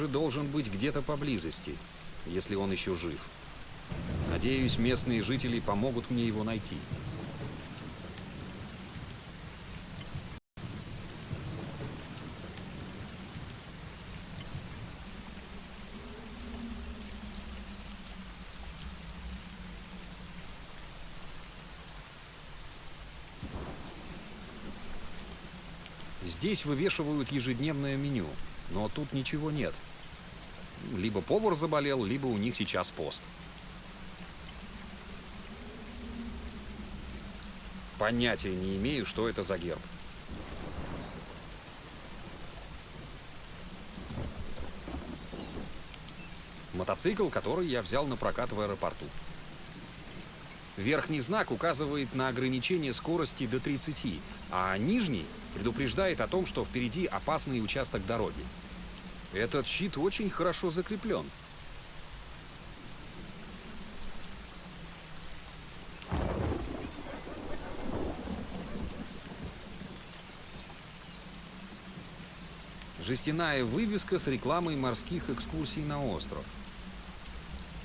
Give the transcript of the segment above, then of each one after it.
Моранжи должен быть где-то поблизости, если он еще жив. Надеюсь, местные жители помогут мне его найти. Здесь вывешивают ежедневное меню, но тут ничего нет. Либо повар заболел, либо у них сейчас пост. Понятия не имею, что это за герб. Мотоцикл, который я взял на прокат в аэропорту. Верхний знак указывает на ограничение скорости до 30, а нижний предупреждает о том, что впереди опасный участок дороги. Этот щит очень хорошо закреплен. Жестяная вывеска с рекламой морских экскурсий на остров.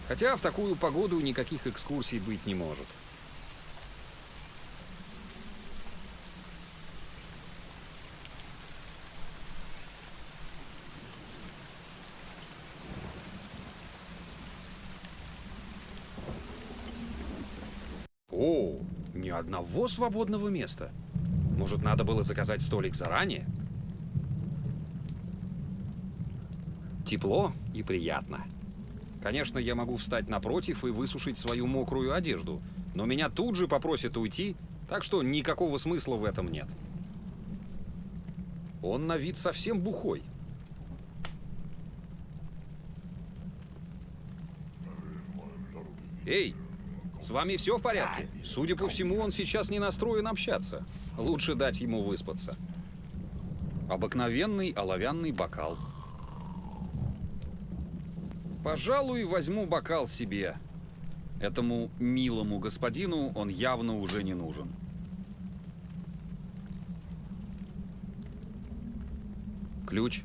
Хотя в такую погоду никаких экскурсий быть не может. О, ни одного свободного места. Может, надо было заказать столик заранее? Тепло и приятно. Конечно, я могу встать напротив и высушить свою мокрую одежду, но меня тут же попросят уйти, так что никакого смысла в этом нет. Он на вид совсем бухой. Эй, с вами все в порядке? Судя по всему, он сейчас не настроен общаться. Лучше дать ему выспаться. Обыкновенный оловянный бокал. Пожалуй, возьму бокал себе. Этому милому господину он явно уже не нужен. Ключ.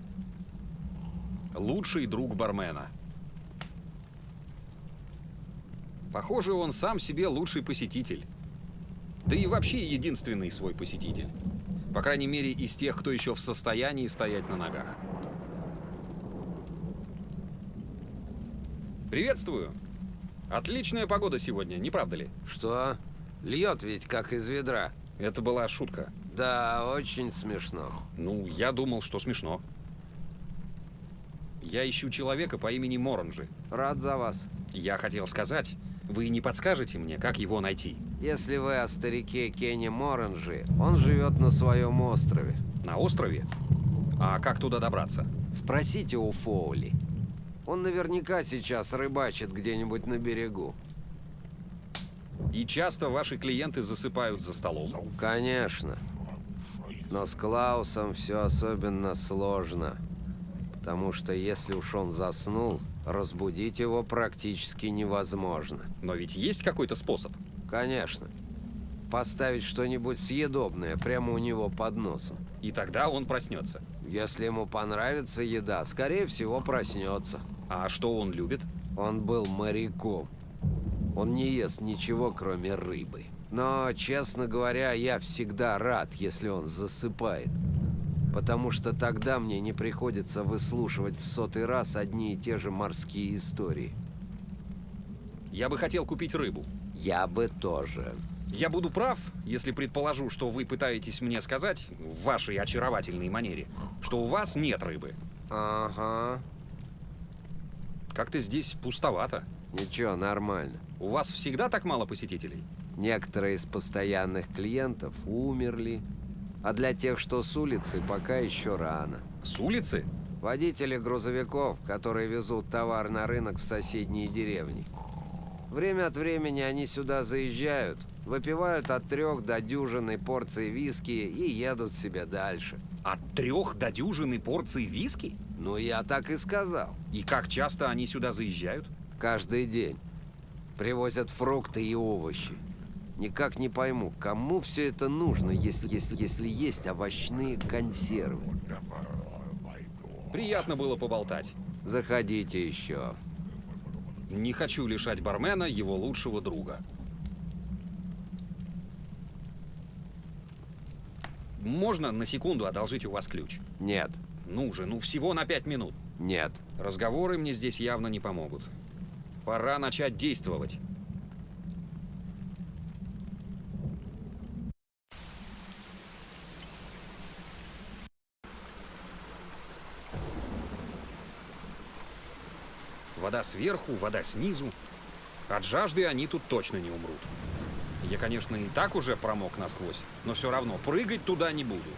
Лучший друг бармена. Похоже, он сам себе лучший посетитель. Да и вообще единственный свой посетитель. По крайней мере, из тех, кто еще в состоянии стоять на ногах. Приветствую. Отличная погода сегодня, не правда ли? Что? Льет ведь как из ведра. Это была шутка. Да, очень смешно. Ну, я думал, что смешно. Я ищу человека по имени Моранжи. Рад за вас. Я хотел сказать, вы не подскажете мне, как его найти? Если вы о старике Кенни Моранжи, он живет на своем острове. На острове? А как туда добраться? Спросите у Фоули. Он наверняка сейчас рыбачит где-нибудь на берегу. И часто ваши клиенты засыпают за столом? Конечно. Но с Клаусом все особенно сложно. Потому что если уж он заснул, разбудить его практически невозможно. Но ведь есть какой-то способ? Конечно. Поставить что-нибудь съедобное прямо у него под носом. И тогда он проснется. Если ему понравится еда, скорее всего проснется. А что он любит? Он был моряком. Он не ест ничего, кроме рыбы. Но, честно говоря, я всегда рад, если он засыпает. Потому что тогда мне не приходится выслушивать в сотый раз одни и те же морские истории. Я бы хотел купить рыбу. Я бы тоже. Я буду прав, если предположу, что вы пытаетесь мне сказать, в вашей очаровательной манере, что у вас нет рыбы. Ага. Как-то здесь пустовато. Ничего, нормально. У вас всегда так мало посетителей? Некоторые из постоянных клиентов умерли, а для тех, что с улицы, пока еще рано. С улицы? Водители грузовиков, которые везут товар на рынок в соседние деревни. Время от времени они сюда заезжают, выпивают от трех до дюжины порций виски и едут себе дальше. От трех до дюжины порций виски? Ну, я так и сказал. И как часто они сюда заезжают? Каждый день. Привозят фрукты и овощи. Никак не пойму, кому все это нужно, если, если, если есть овощные консервы. Приятно было поболтать. Заходите еще. Не хочу лишать бармена его лучшего друга. Можно на секунду одолжить у вас ключ? Нет, Ну же, ну всего на пять минут. нет. Разговоры мне здесь явно не помогут. Пора начать действовать. Вода сверху, вода снизу. От жажды они тут точно не умрут. Я, конечно, и так уже промок насквозь, но все равно прыгать туда не буду.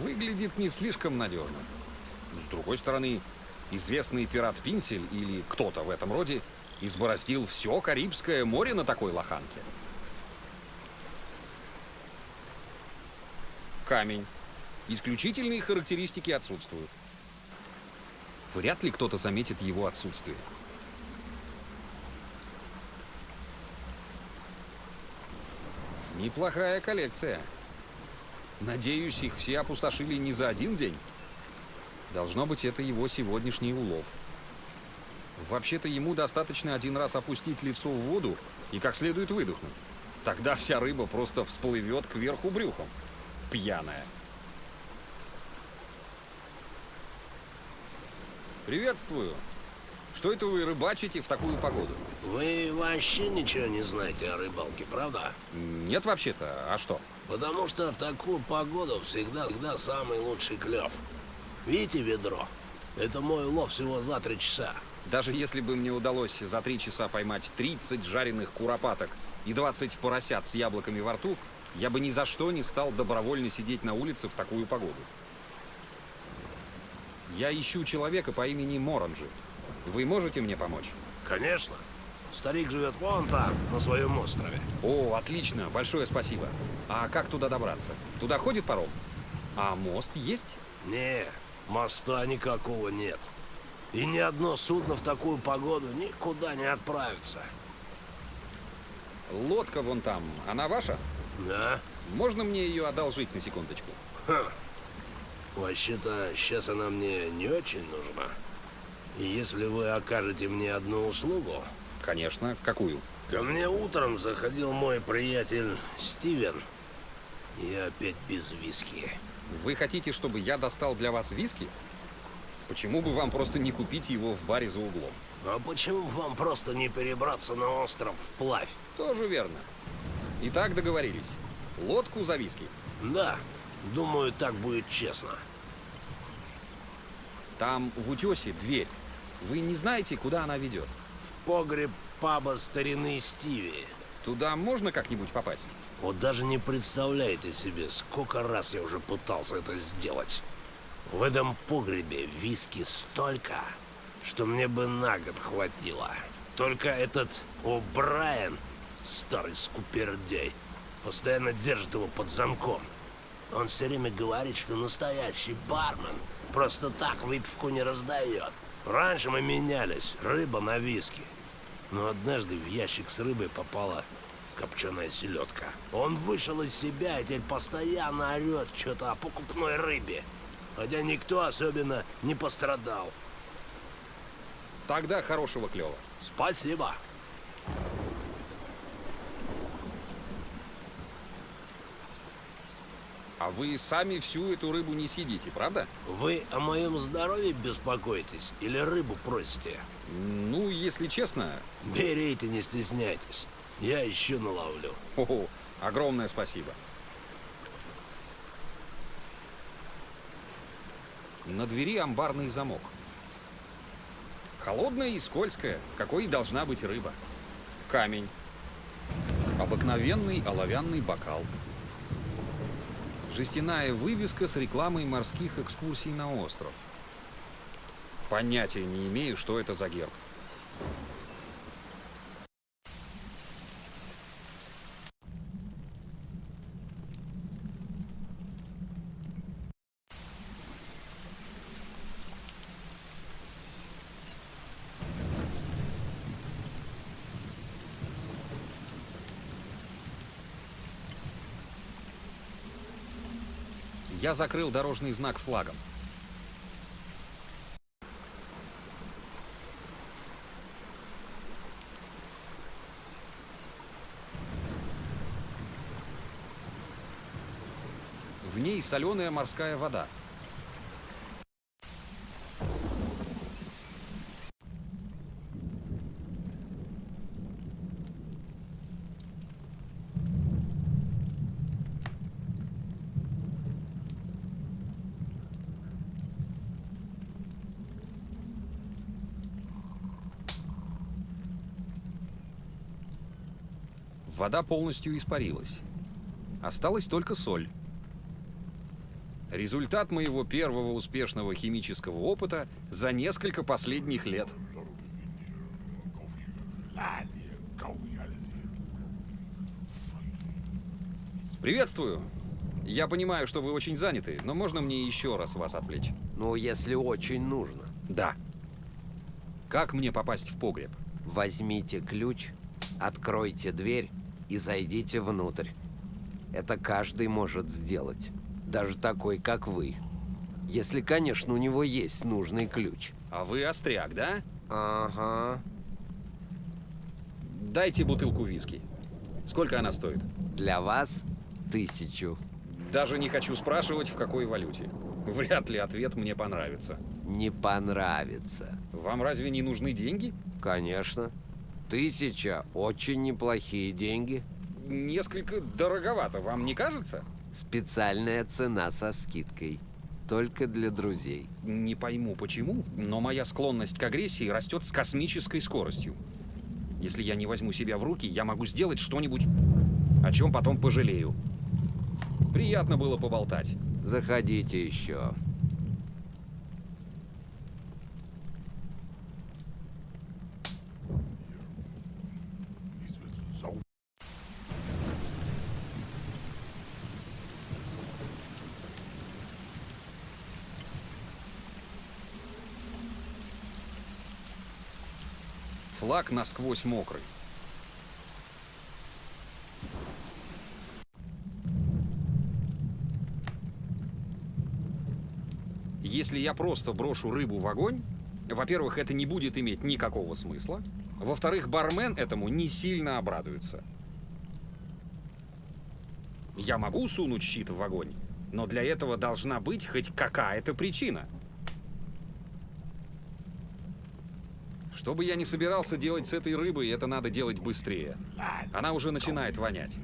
Выглядит не слишком надежно. С другой стороны, известный пират Пинсель или кто-то в этом роде избороздил все Карибское море на такой лоханке. Камень. Исключительные характеристики отсутствуют. Вряд ли кто-то заметит его отсутствие. Неплохая коллекция. Надеюсь, их все опустошили не за один день. Должно быть, это его сегодняшний улов. Вообще-то ему достаточно один раз опустить лицо в воду и как следует выдохнуть. Тогда вся рыба просто всплывет кверху брюхом. Пьяная. Приветствую. Что это вы рыбачите в такую погоду? Вы вообще ничего не знаете о рыбалке, правда? Нет вообще-то, а что? Потому что в такую погоду всегда, всегда самый лучший клев. Видите ведро? Это мой улов всего за три часа. Даже если бы мне удалось за три часа поймать 30 жареных куропаток и 20 поросят с яблоками во рту, я бы ни за что не стал добровольно сидеть на улице в такую погоду. Я ищу человека по имени Моранджи. Вы можете мне помочь? Конечно. Старик живет вон там, на своем острове. О, отлично, большое спасибо. А как туда добраться? Туда ходит паром? А мост есть? Не, моста никакого нет. И ни одно судно в такую погоду никуда не отправится. Лодка вон там, она ваша? Да? Можно мне ее одолжить на секундочку? Ха. Вообще-то, сейчас она мне не очень нужна. Если вы окажете мне одну услугу, Конечно. Какую? ко мне утром заходил мой приятель Стивен. И опять без виски. Вы хотите, чтобы я достал для вас виски? Почему бы вам просто не купить его в баре за углом? А почему бы вам просто не перебраться на остров вплавь? Тоже верно. Итак, договорились. Лодку за виски. Да, думаю, так будет честно. Там в утесе дверь. Вы не знаете, куда она ведет? Погреб паба старины Стиви. Туда можно как-нибудь попасть? Вот даже не представляете себе, сколько раз я уже пытался это сделать. В этом погребе виски столько, что мне бы на год хватило. Только этот О'Брайен, старый скупердей, постоянно держит его под замком. Он все время говорит, что настоящий бармен просто так выпивку не раздает. Раньше мы менялись, рыба на виски. Но однажды в ящик с рыбой попала копченая селедка. Он вышел из себя и теперь постоянно орет что-то о покупной рыбе. Хотя никто особенно не пострадал. Тогда хорошего клева. Спасибо. А вы сами всю эту рыбу не съедите, правда? Вы о моем здоровье беспокоитесь или рыбу просите? Ну, если честно, Берите, не стесняйтесь. Я еще наловлю. о, огромное спасибо. На двери амбарный замок. Холодная и скользкая, какой и должна быть рыба. Камень. Обыкновенный оловянный бокал. Жестяная вывеска с рекламой морских экскурсий на остров. Понятия не имею, что это за герб. Я закрыл дорожный знак флагом. В ней соленая морская вода. Вода полностью испарилась. Осталась только соль. Результат моего первого успешного химического опыта за несколько последних лет. Приветствую. Я понимаю, что вы очень заняты, но можно мне еще раз вас отвлечь? Ну, если очень нужно. Да. Как мне попасть в погреб? Возьмите ключ, откройте дверь и зайдите внутрь. Это каждый может сделать. Даже такой, как вы. Если, конечно, у него есть нужный ключ. А вы остряк, да? Ага. Дайте бутылку виски. Сколько она стоит? Для вас тысячу. Даже не хочу спрашивать, в какой валюте. Вряд ли ответ мне понравится. Не понравится. Вам разве не нужны деньги? Конечно. Тысяча – очень неплохие деньги. Несколько дороговато, вам не кажется? Специальная цена со скидкой. Только для друзей. Не пойму почему, но моя склонность к агрессии растет с космической скоростью. Если я не возьму себя в руки, я могу сделать что-нибудь, о чем потом пожалею. Приятно было поболтать. Заходите еще. Флаг насквозь мокрый. Если я просто брошу рыбу в огонь, во-первых, это не будет иметь никакого смысла. Во-вторых, бармен этому не сильно обрадуется. Я могу сунуть щит в огонь, но для этого должна быть хоть какая-то причина. Что бы я ни собирался делать с этой рыбой, это надо делать быстрее. Она уже начинает вонять.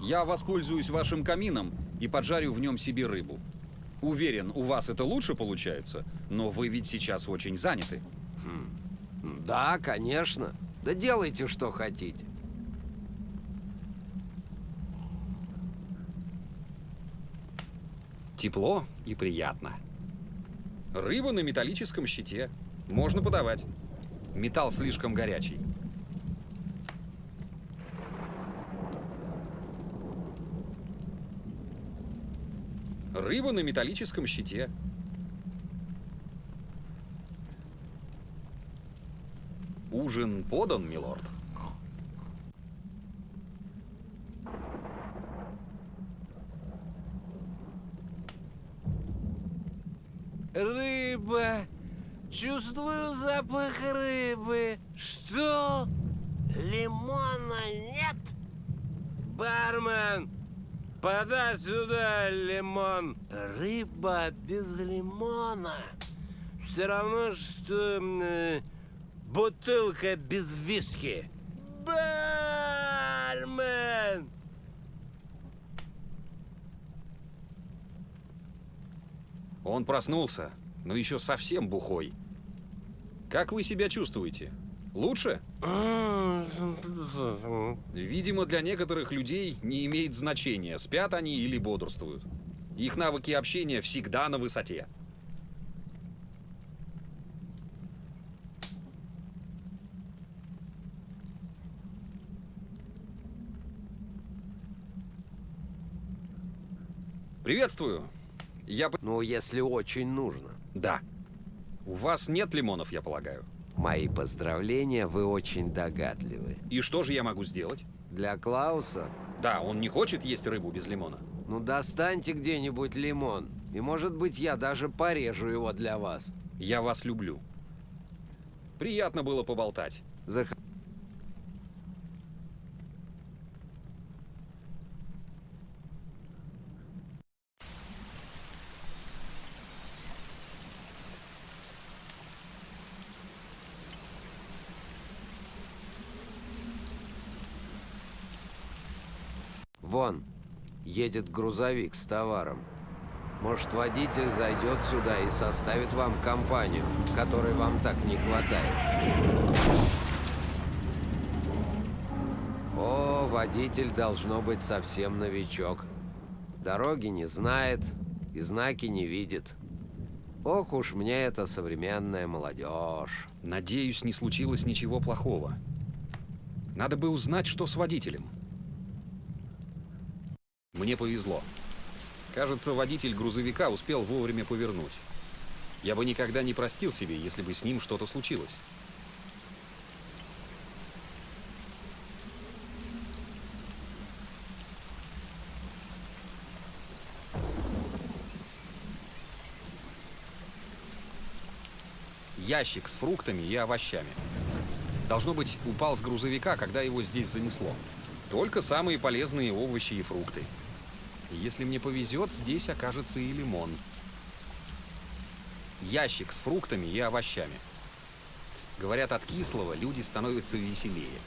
Я воспользуюсь вашим камином и поджарю в нем себе рыбу. Уверен, у вас это лучше получается, но вы ведь сейчас очень заняты. Да, конечно. Да делайте, что хотите. Тепло и приятно. Рыба на металлическом щите. Можно подавать. Металл слишком горячий. Рыба на металлическом щите. Ужин подан, милорд. Рыба. Чувствую запах рыбы. Что? Лимона нет? Бармен, подай сюда лимон. Рыба без лимона. Все равно, что э, бутылка без виски. Бармен! Он проснулся, но еще совсем бухой. Как вы себя чувствуете? Лучше? Видимо, для некоторых людей не имеет значения, спят они или бодрствуют. Их навыки общения всегда на высоте. Приветствую. Я... п- Ну, если очень нужно. Да. У вас нет лимонов, я полагаю. Мои поздравления, вы очень догадливы. И что же я могу сделать? Для Клауса, Да, он не хочет есть рыбу без лимона. ну достаньте где-нибудь лимон. И может быть я даже порежу его для вас. Я вас люблю. Приятно было поболтать. Зах... едет грузовик с товаром. Может, водитель зайдет сюда и составит вам компанию, которой вам так не хватает. О, водитель должно быть совсем новичок. Дороги не знает и знаки не видит. Ох уж мне эта современная молодежь. Надеюсь, не случилось ничего плохого. Надо бы узнать, что с водителем. Мне повезло. Кажется, водитель грузовика успел вовремя повернуть. Я бы никогда не простил себе, если бы с ним что-то случилось. Ящик с фруктами и овощами. Должно быть, упал с грузовика, когда его здесь занесло. Только самые полезные овощи и фрукты. Если мне повезет, здесь окажется и лимон. Ящик с фруктами и овощами. Говорят, от кислого люди становятся веселее.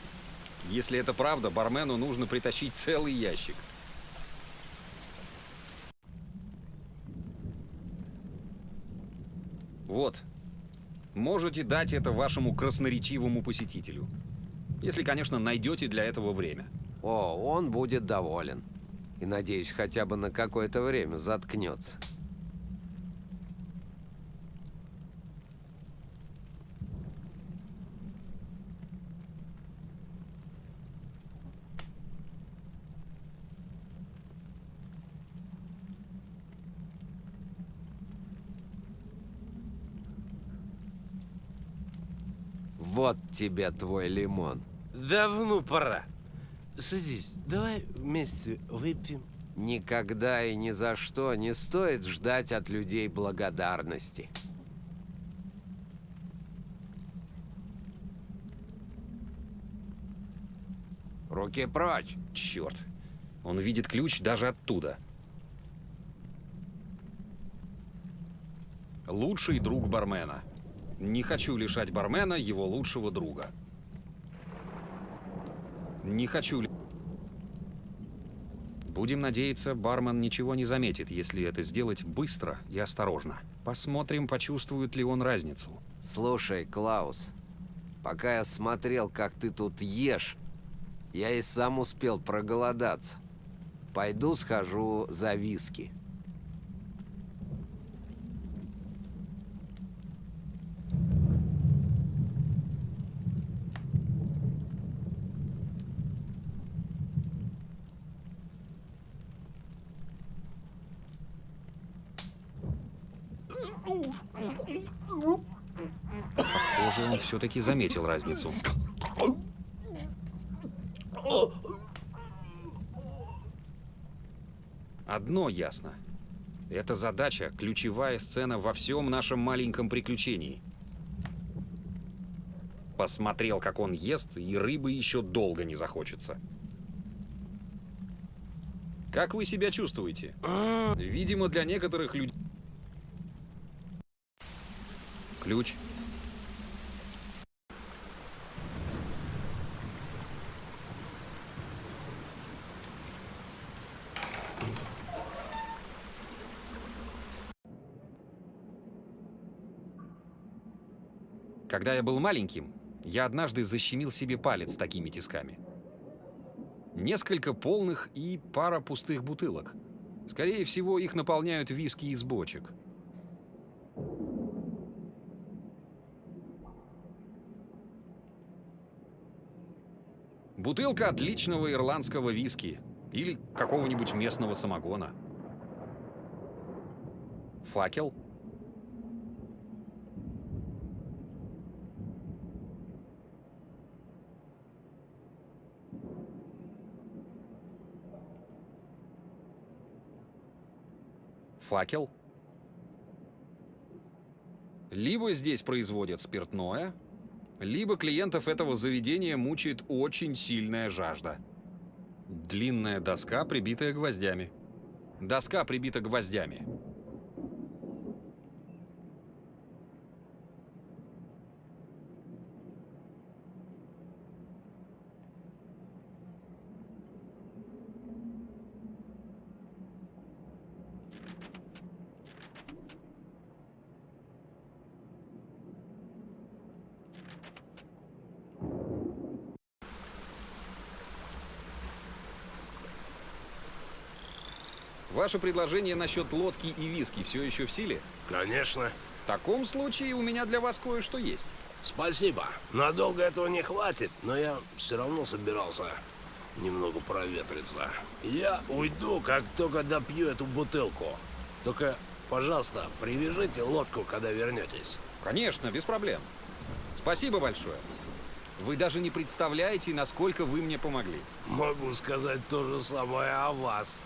Если это правда, бармену нужно притащить целый ящик. Вот. Можете дать это вашему красноречивому посетителю. Если, конечно, найдете для этого время. О, он будет доволен. И, надеюсь, хотя бы на какое-то время заткнется. Вот тебе твой лимон. Давно пора. Садись, давай вместе выпьем. Никогда и ни за что не стоит ждать от людей благодарности. Руки прочь! Черт. Он видит ключ даже оттуда. Лучший друг бармена. Не хочу лишать бармена его лучшего друга. Не хочу... ли- Будем надеяться, бармен ничего не заметит, если это сделать быстро и осторожно. Посмотрим, почувствует ли он разницу. Слушай, Клаус, пока я смотрел, как ты тут ешь, я и сам успел проголодаться. Пойду схожу за виски. Похоже, он все-таки заметил разницу. Одно ясно. Эта задача – ключевая сцена во всем нашем маленьком приключении. Посмотрел, как он ест, и рыбы еще долго не захочется. Как вы себя чувствуете? Видимо, для некоторых людей... Ключ. Когда я был маленьким, я однажды защемил себе палец такими тисками. Несколько полных и пара пустых бутылок. Скорее всего, их наполняют виски из бочек. Бутылка отличного ирландского виски или какого-нибудь местного самогона. Факел. Факел. Либо здесь производят спиртное, либо клиентов этого заведения мучает очень сильная жажда. Длинная доска, прибитая гвоздями. Доска прибита гвоздями. Ваше предложение насчет лодки и виски все еще в силе? Конечно. В таком случае у меня для вас кое-что есть. Спасибо. Надолго этого не хватит, но я все равно собирался немного проветриться. Я уйду, как только допью эту бутылку. Только, пожалуйста, привяжите лодку, когда вернетесь. Конечно, без проблем. Спасибо большое. Вы даже не представляете, насколько вы мне помогли. Могу сказать то же самое о вас.